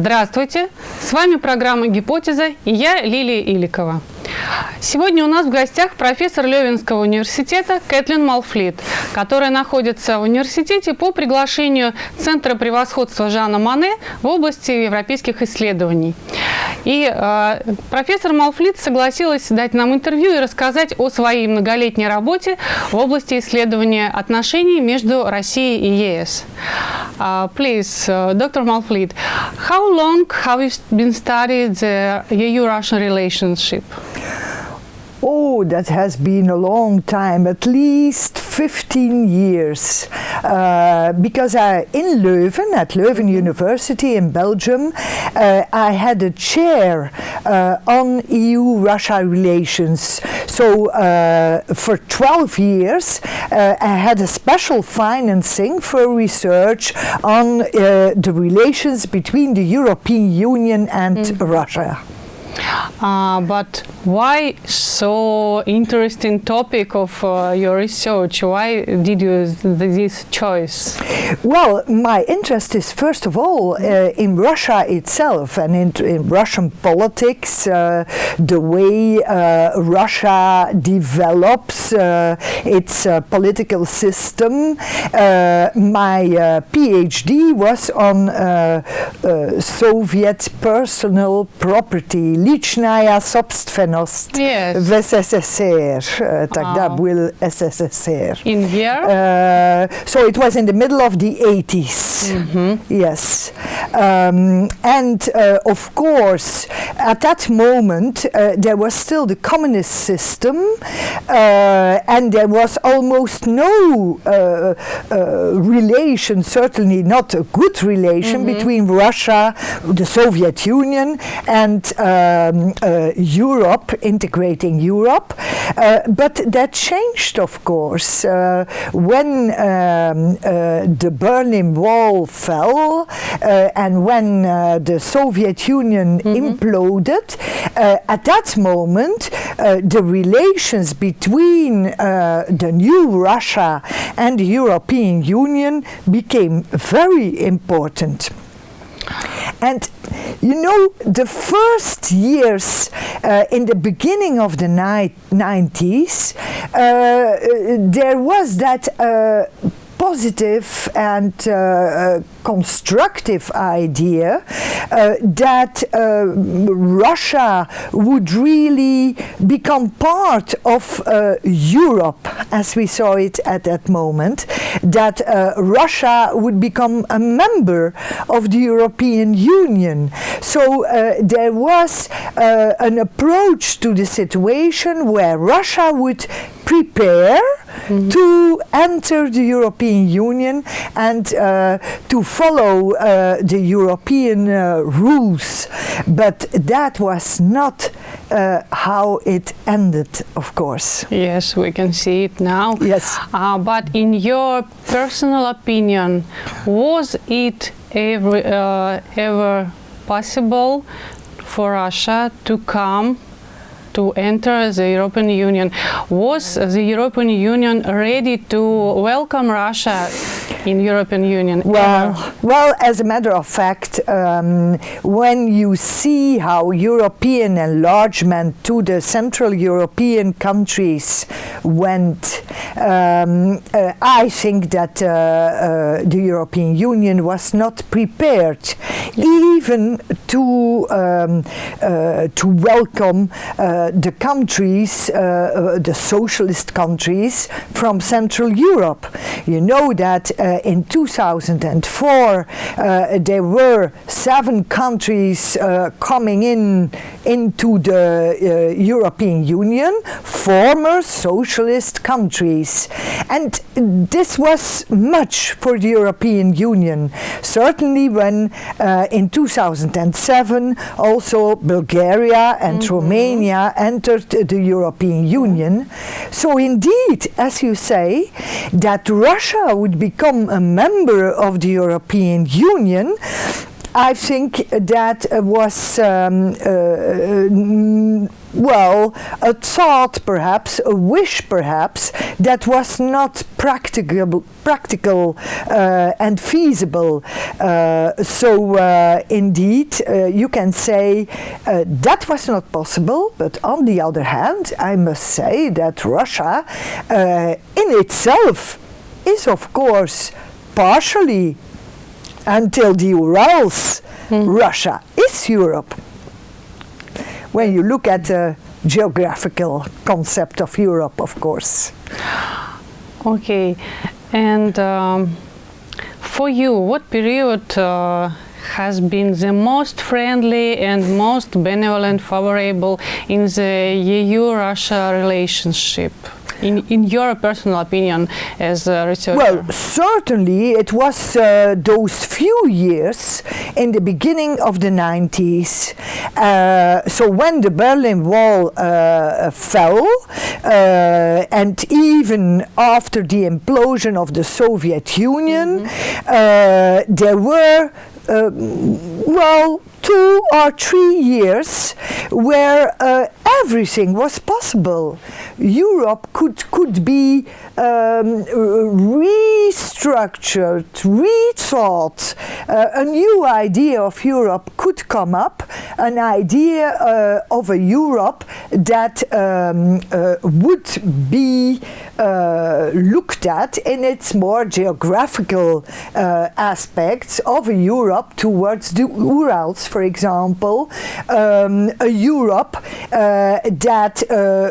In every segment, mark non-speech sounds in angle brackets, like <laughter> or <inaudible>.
Здравствуйте! С вами программа «Гипотеза» и я Лилия Иликова. Сегодня у нас в гостях профессор Левинского университета Кэтлин Малфлит, которая находится в университете по приглашению Центра превосходства Жана Мане в области европейских исследований. И э, профессор Малфлит согласилась дать нам интервью и рассказать о своей многолетней работе в области исследования отношений между Россией и ЕС. Uh, please, uh, Dr. Malfleet, how long have you been studying the EU-Russian relationship? Oh, that has been a long time, at least 15 years. Uh, because I, in Leuven, at Leuven University in Belgium, uh, I had a chair uh, on EU-Russia relations. So uh, for 12 years, uh, I had a special financing for research on uh, the relations between the European Union and mm. Russia. Uh, but why so interesting topic of uh, your research? Why did you this choice? Well, my interest is first of all uh, in Russia itself and in, in Russian politics, uh, the way uh, Russia develops uh, its political system. my PhD was on Soviet personal property ličnaja sobstvenost yes. v SSSR, uh, In here? Uh, so it was in the middle of the 80s, mm -hmm. yes. Um, and uh, of course, at that moment, uh, there was still the communist system uh, and there was almost no uh, relation, certainly not a good relation mm -hmm. between Russia, the Soviet Union and uh, um, uh, Europe, integrating Europe. Uh, but that changed, of course, uh, when um, uh, the Berlin Wall fell uh, and when uh, the Soviet Union mm -hmm. imploded. at that moment, the relations between the new Russia and the European Union became very important. And you know, the first years uh, in the beginning of the 90s, uh, there was that uh, positive and uh, uh, constructive idea uh, that Russia would really become part of Europe as we saw it at that moment, that Russia would become a member of the European Union. So there was an approach to the situation where Russia would prepare -hmm. to enter the European Union and uh, to follow uh, the European uh, rules. But that was not uh, how it ended, of course. Yes, we can see it now. Yes. Uh, but in your personal opinion, was it ever, uh, ever possible for Russia to come to enter the European Union. Was the European Union ready to welcome Russia in European Union? Well, well, as a matter of fact, um, when you see how European enlargement to the Central European countries went, um, uh, I think that uh, uh, the European Union was not prepared even to um, uh, to welcome uh, the countries, uh, the socialist countries from Central Europe. You know that in 2004 there were seven countries coming in into the European Union, former socialist countries. And this was much for the European Union. Certainly when uh, in 2007 also Bulgaria and mm -hmm. Romania entered the European Union. So indeed, as you say, that Russia would become a member of the European Union I think that was um, uh, well, a thought perhaps, a wish perhaps, that was not practicable, practical uh, and feasible. Uh, so uh, indeed, uh, you can say uh, that was not possible, but on the other hand, I must say that Russia uh, in itself is of course partially until the Urals, mm. Russia is Europe when you look at the geographical concept of Europe, of course. Okay, and um, for you, what period uh, has been the most friendly and most benevolent, favorable in the EU-Russia relationship? In, in your personal opinion as a researcher? Well, certainly it was uh, those few years in the beginning of the 90s. Uh, so when the Berlin Wall uh, fell, uh, and even after the implosion of the Soviet Union, mm -hmm. there were uh, well, two or three years where uh, everything was possible. Europe could, could be um, restructured, rethought. Uh, a new idea of Europe could come up, an idea uh, of a Europe that um, uh, would be uh, looked at in its more geographical uh, aspects of a Europe towards the Urals, for example, um, a Europe uh, that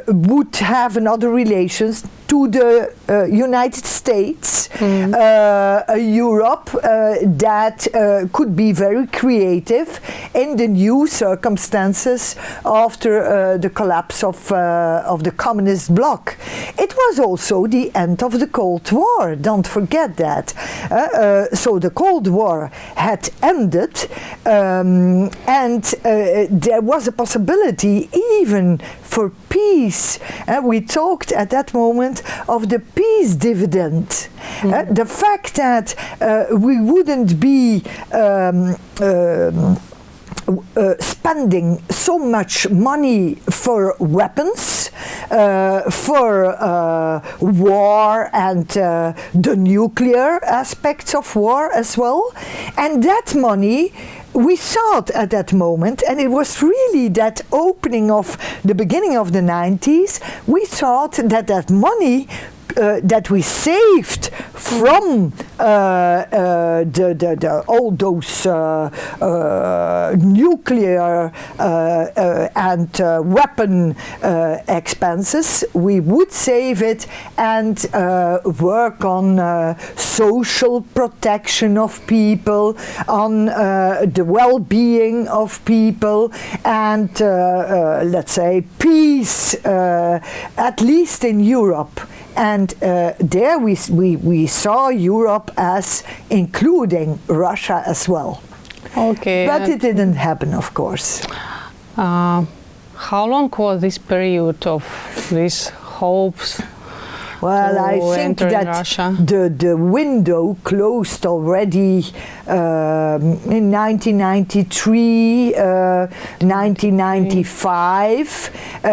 would have another relations to the uh, United States, mm. uh, a Europe uh, that uh, could be very creative in the new circumstances after uh, the collapse of, uh, of the communist bloc. It was also the end of the Cold War, don't forget that. so the Cold War had ended um, and there was a possibility even for peace. we talked at that moment of the peace dividend. Mm. Uh, the fact that uh, we wouldn't be um, um, uh, spending so much money for weapons, uh, for uh, war and uh, the nuclear aspects of war as well. And that money we thought at that moment, and it was really that opening of the beginning of the 90s, we thought that that money uh, that we saved from uh, uh, the, the, the, all those uh, uh, nuclear uh, and weapon expenses, we would save it and work on social protection of people, on the well-being of people, and let's say peace, at least in Europe. And uh, there we, we, we saw Europe as including Russia as well. Okay. But it didn't happen, of course. Uh, how long was this period of these hopes well, I think that the, the window closed already um, in 1993, uh, 1995, uh,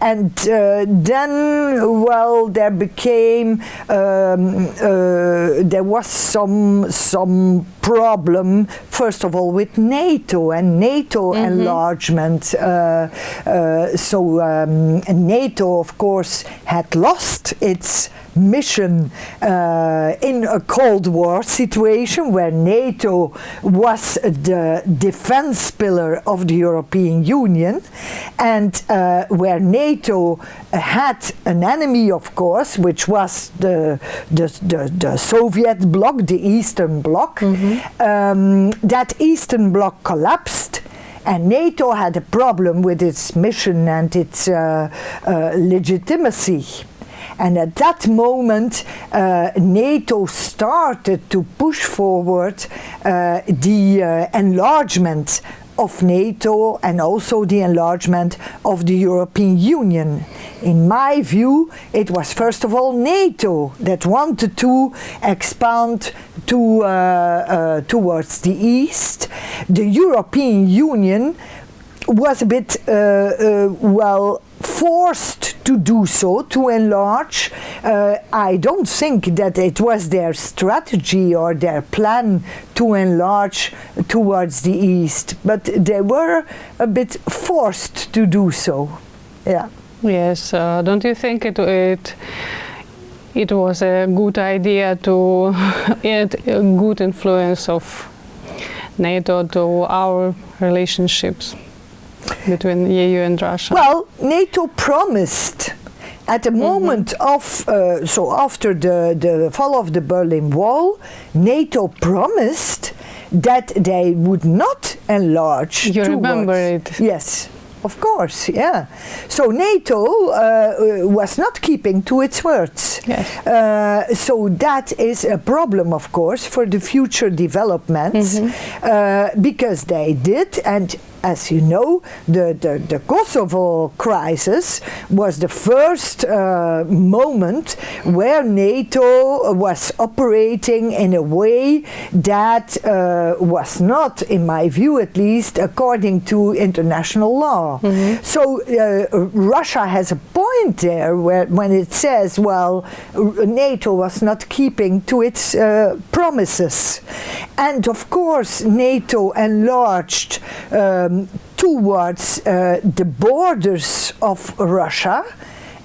and uh, then, well, there became, um, uh, there was some, some problem, first of all, with NATO and NATO mm -hmm. enlargement. Uh, uh, so um, NATO, of course, had lost its its mission uh, in a Cold War situation where NATO was the defense pillar of the European Union and uh, where NATO had an enemy, of course, which was the, the, the, the Soviet bloc, the Eastern Bloc. Mm -hmm. um, that Eastern Bloc collapsed and NATO had a problem with its mission and its uh, uh, legitimacy. And at that moment, uh, NATO started to push forward uh, the uh, enlargement of NATO and also the enlargement of the European Union. In my view, it was first of all NATO that wanted to expand to, uh, uh, towards the east. The European Union was a bit, uh, uh, well, forced to do so, to enlarge. Uh, I don't think that it was their strategy or their plan to enlarge towards the east, but they were a bit forced to do so. Yeah. Yes, uh, don't you think it, it it was a good idea to <laughs> add a good influence of NATO to our relationships between the EU and Russia? Well, NATO promised at the moment of, uh, so after the, the fall of the Berlin Wall, NATO promised that they would not enlarge. You remember it? Yes. Of course, yeah. So NATO uh, uh, was not keeping to its words. Yes. Uh, so that is a problem, of course, for the future developments, uh, because they did, and as you know, the, the, the Kosovo crisis was the first uh, moment where NATO was operating in a way that uh, was not, in my view at least, according to international law. So uh, Russia has a point there where, when it says, well, NATO was not keeping to its uh, promises. And of course, NATO enlarged um, towards uh, the borders of Russia,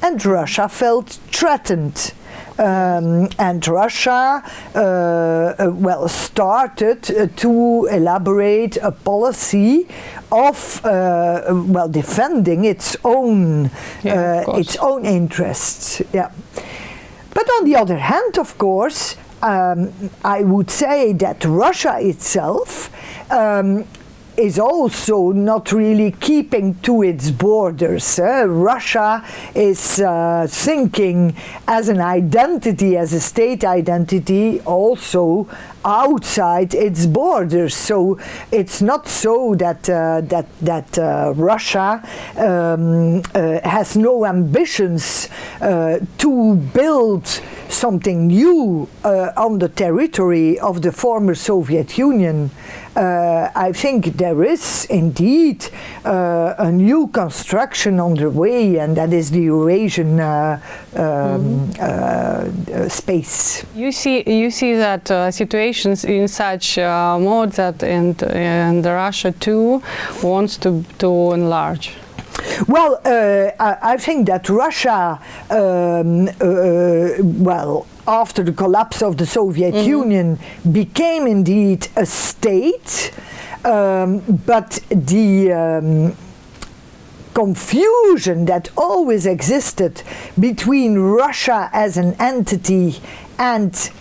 and Russia felt threatened. Um, and Russia, uh, uh, well, started uh, to elaborate a policy of, uh, well, defending its own, Yeah, uh, its own interests. Yeah. But on the other hand, of course, um, I would say that Russia itself um, is also not really keeping to its borders. eh. Russia is uh, thinking as an identity, as a state identity, also outside its borders. So it's not so that uh, that that uh, Russia um, uh, has no ambitions uh, to build something new uh, on the territory of the former Soviet Union. Uh, I think there is indeed a new construction underway, and that is the Eurasian um, uh, uh, space. You see, you see that uh, in such uh, mode that and and Russia too wants to to enlarge. Well, uh, I, I think that Russia, um, uh, well, after the collapse of the Soviet Union, became indeed a state, um, but the um, confusion that always existed between Russia as an entity and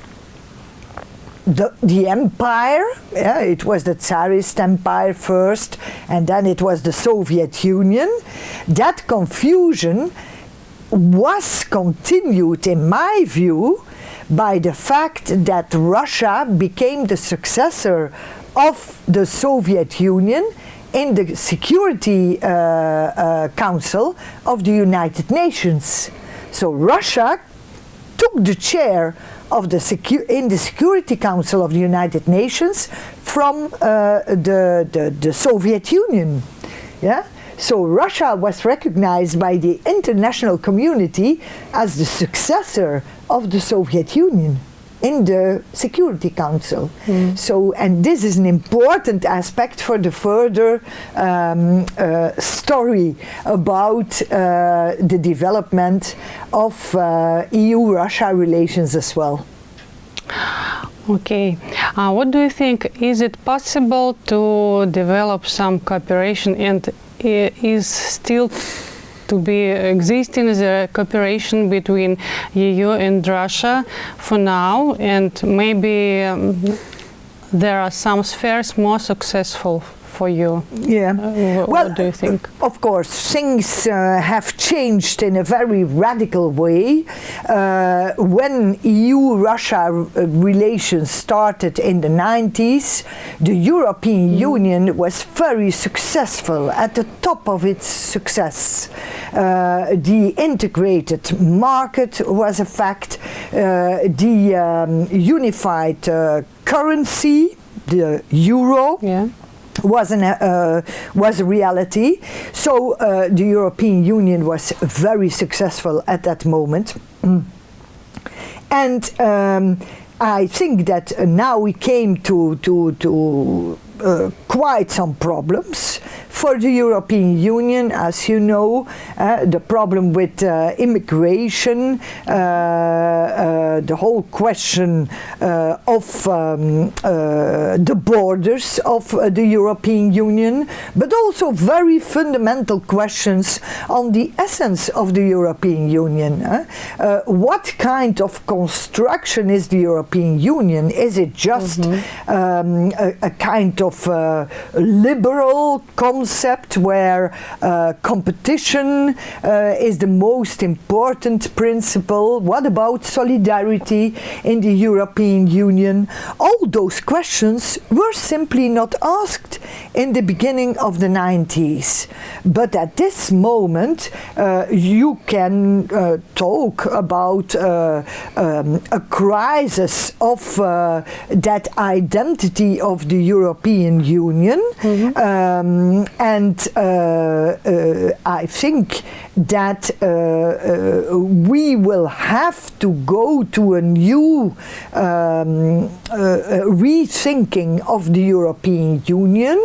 the, the empire, yeah, it was the Tsarist Empire first, and then it was the Soviet Union. That confusion was continued, in my view, by the fact that Russia became the successor of the Soviet Union in the Security uh, uh, Council of the United Nations. So Russia took the chair of the secu- in the Security Council of the United Nations from uh, the, the, the Soviet Union. Yeah? So Russia was recognized by the international community as the successor of the Soviet Union in the Security Council. So, and this is an important aspect for the further um, uh, story about uh, the development of uh, EU-Russia relations as well. Okay, uh, what do you think? Is it possible to develop some cooperation, and is still to be existing the cooperation between EU and Russia for now, and maybe um, there are some spheres more successful for you? Yeah. Uh, well, what do you think? Of course, things uh, have changed in a very radical way. Uh, when EU-Russia relations started in the 90s, the European mm. Union was very successful, at the top of its success. Uh, the integrated market was a fact. Uh, the um, unified uh, currency, the euro, yeah was an, uh, was a reality. So uh, the European Union was very successful at that moment. And um, I think that now we came to, to, to uh, quite some problems for the European Union, as you know, uh, the problem with uh, immigration, uh, uh, the whole question uh, of um, the borders of the European Union, but also very fundamental questions on the essence of the European Union. what kind of construction is the European Union? Is it just mm -hmm. um, a, a kind of liberal concept where uh, competition uh, is the most important principle. What about solidarity in the European Union? All those questions were simply not asked in the beginning of the 90s. But at this moment, uh, you can uh, talk about uh, um, a crisis of that identity of the European European Union. Mm -hmm. um, and uh, uh, I think that uh, we will have to go to a new um, rethinking of the European Union.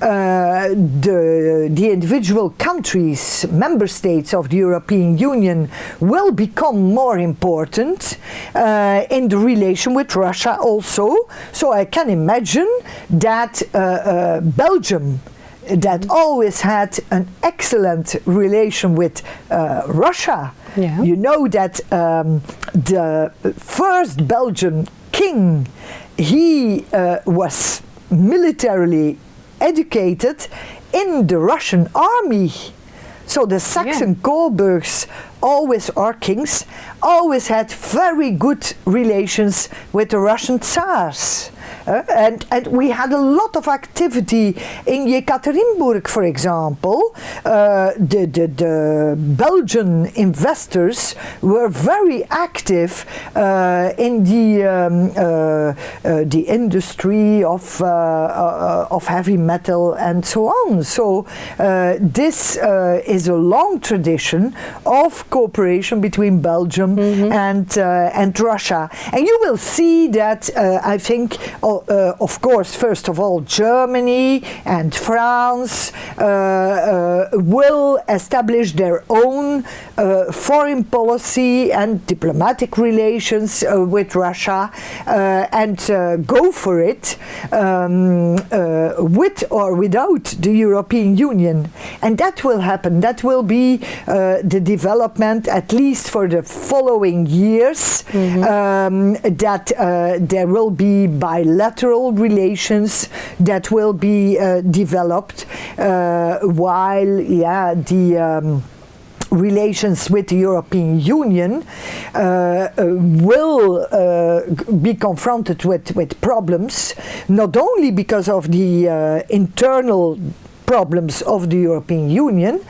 the, the individual countries, member states of the European Union will become more important in the relation with Russia also. So I can imagine that that uh, uh, Belgium that always had an excellent relation with uh, Russia. Yeah. You know that um, the first Belgian king, he uh, was militarily educated in the Russian army. So the Saxon yeah. Coburgs always, or kings, always had very good relations with the Russian Tsars. Uh, and, and we had a lot of activity in Yekaterinburg, for example. Uh, the, the, the, Belgian investors were very active uh, in the, um, the industry of, of heavy metal and so on. So this is a long tradition of cooperation between Belgium mm -hmm. and, and Russia. And you will see that, I think, uh, of course, first of all, Germany and France uh, uh, will establish their own foreign policy and diplomatic relations with Russia and go for it um, with or without the European Union. And that will happen. That will be the development, at least for the following years, mm -hmm. um, that there will be bilateral bilateral relations that will be uh, developed uh, while yeah the um, relations with the European Union uh, uh, will uh, be confronted with, with problems, not only because of the uh, internal problems of the European Union,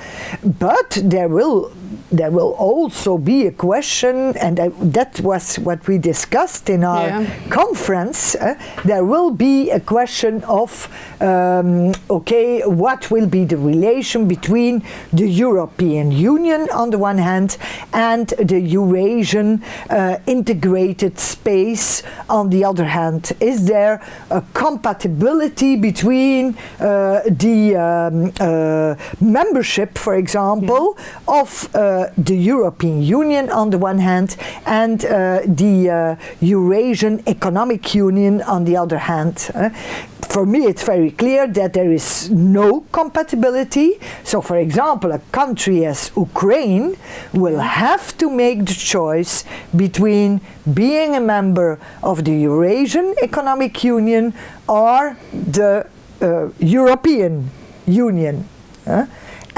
but there will there will also be a question, and I, that was what we discussed in our yeah. conference. Uh, there will be a question of, um, okay, what will be the relation between the European Union on the one hand and the Eurasian uh, integrated space on the other hand? Is there a compatibility between uh, the um, uh, membership, for example, yeah. of uh, the European Union on the one hand and uh, the uh, Eurasian Economic Union on the other hand. Uh, for me it's very clear that there is no compatibility. So for example, a country as Ukraine will have to make the choice between being a member of the Eurasian Economic Union or the uh, European Union. uh,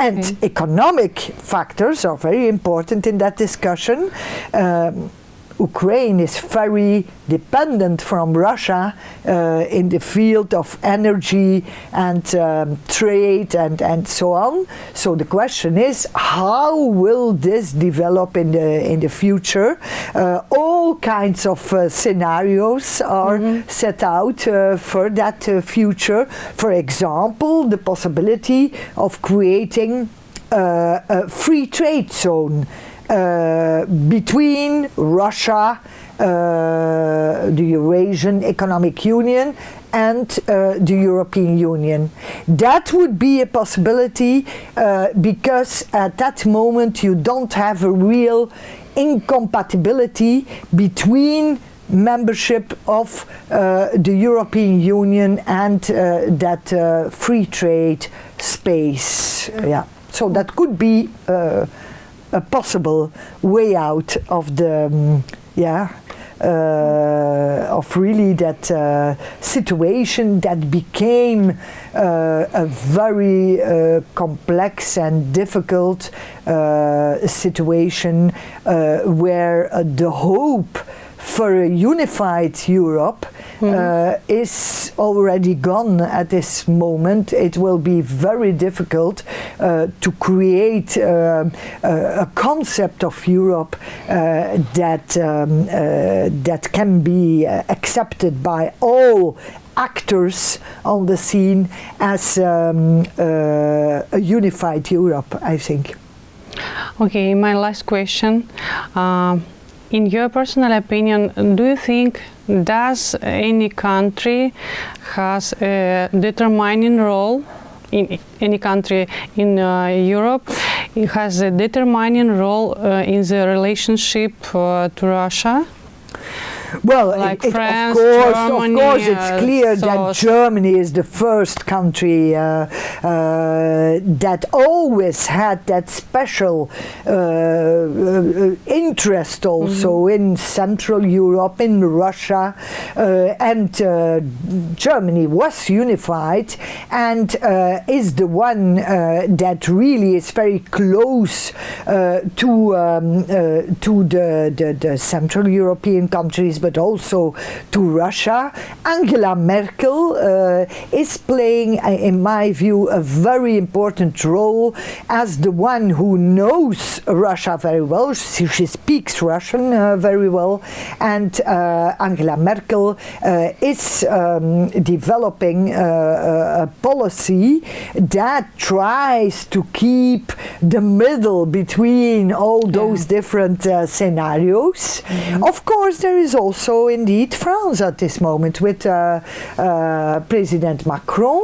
and Okay. economic factors are very important in that discussion. Um, Ukraine is very dependent from Russia uh, in the field of energy and um, trade and, and so on. So the question is, how will this develop in the in the future? Uh, all kinds of uh, scenarios are set out uh, for that uh, future. For example, the possibility of creating uh, a free trade zone uh, between Russia, uh, the Eurasian Economic Union, and uh, the European Union. That would be a possibility uh, because at that moment you don't have a real incompatibility between membership of uh, the European Union and that free trade space. Yeah. So that could be a possible way out of the um, yeah uh, of really that uh, situation that became uh, a very uh, complex and difficult uh, situation uh, where the hope for a unified Europe uh, is already gone at this moment. It will be very difficult uh, to create uh, a, a concept of Europe uh, that um, uh, that can be uh, accepted by all actors on the scene as um, uh, a unified Europe. I think. Okay, my last question. In your personal opinion, do you think does any country has a determining role in any country in uh, Europe? It has a determining role uh, in the relationship uh, to Russia. Well, Like it, France, of course, Germany, of course, it's uh, clear so- that Germany is the first country uh, uh, that always had that special interest also in Central Europe, in Russia, uh, and uh, Germany was unified and uh, is the one uh, that really is very close uh, to um, uh, to the, the, the Central European countries, but also to Russia. Angela Merkel uh, is playing, uh, in my view, a very important role as the one who knows Russia very well. She, she speaks Russian uh, very well, and uh, Angela Merkel uh, is um, developing a, a policy that tries to keep the middle between all those different uh, scenarios. Of course, there is also indeed France at this moment with uh, uh, President Macron,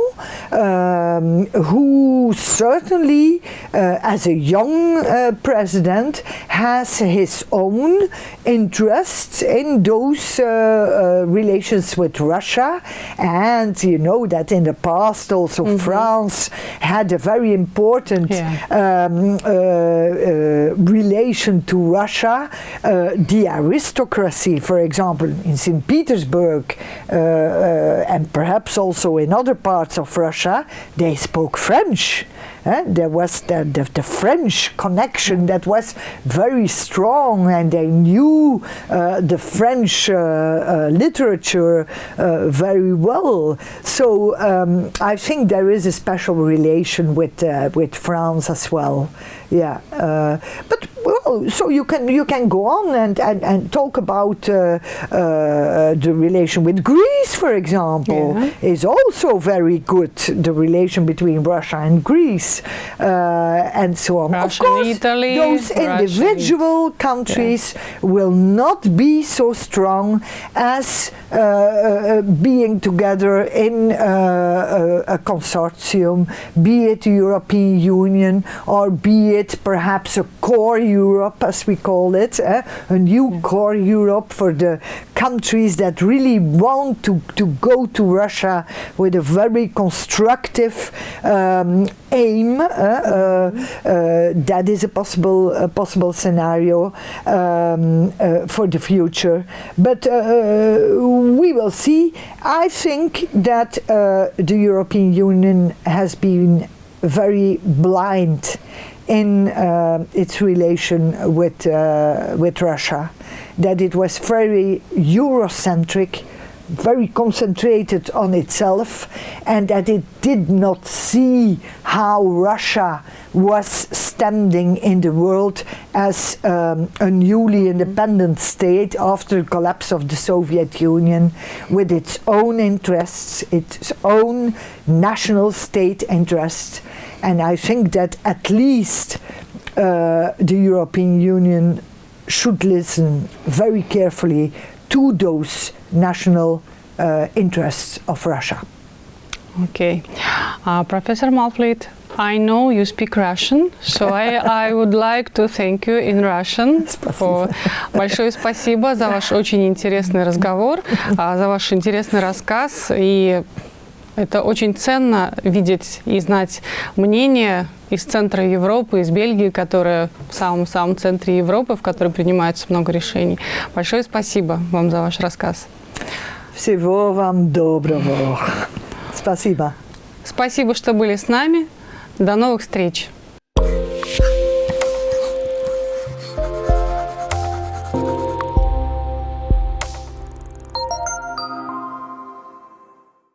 um, who certainly, uh, as a young uh, president, has his own interests in those uh, relations with Russia. And you know that in the past also France had a very important Yeah. um, relation to Russia. The aristocracy, for example, in St. Petersburg uh, uh, and perhaps also in other parts of Russia, they spoke French. Eh, There was the, the, the French connection that was very strong, and they knew uh, the French uh, uh, literature uh, very well. So um, I think there is a special relation with with France as well. Yeah, but well, so you can you can go on and and, and talk about uh, uh, the relation with Greece, for example, Yeah. is also very good. The relation between Russia and Greece, uh, and so on. of Russia and course, Italy, those Russia individual countries will not be so strong as uh, uh, being together in uh, a, a consortium, be it the European Union or be it perhaps a core Europe, as we call it, uh, a new core Europe for the countries that really want to, to go to Russia with a very constructive um, aim. Uh, uh, that is a possible, a possible scenario um, for the future. But we will see. I think that the European Union has been very blind in uh, its relation with, uh, with Russia, that it was very Eurocentric, very concentrated on itself, and that it did not see how Russia was standing in the world as um, a newly independent state after the collapse of the Soviet Union with its own interests, its own national state interests. And I think that at least uh, the European Union should listen very carefully to those national uh, interests of Russia. Okay. Uh, Professor Malfliet, I know you speak Russian, so I, <laughs> I would like to thank you in Russian. for Большое спасибо за ваш очень интересный разговор, <laughs> за ваш интересный рассказ и это очень ценно видеть и знать мнение из центра Европы, из Бельгии, которая в самом-самом центре Европы, в которой принимается много решений. Большое спасибо вам за ваш рассказ. Всего вам доброго. <laughs> Спасибо. Спасибо, что были с нами. До новых встреч.